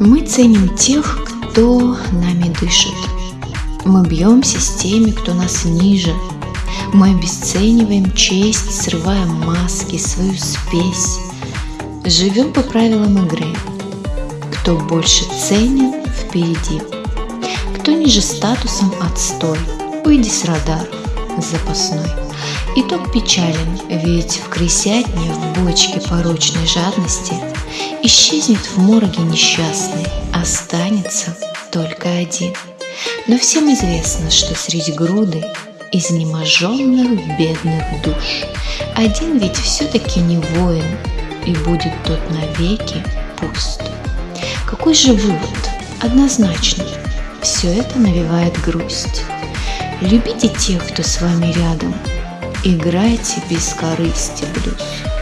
Мы ценим тех, кто нами дышит. Мы бьемся с теми, кто нас ниже. Мы обесцениваем честь, срываем маски, свою спесь. Живем по правилам игры. Кто больше ценен, впереди. Кто ниже статусом, отстой. Уйди с радаров, запасной. Итог печален, ведь в крысятне, в бочке порочной жадности Исчезнет в мороге несчастный, останется только один. Но всем известно, что среди груды изнеможенных бедных душ Один ведь все-таки не воин, и будет тот навеки пуст. Какой же вывод? Однозначно, все это навевает грусть. Любите тех, кто с вами рядом, играйте без корысти блюз.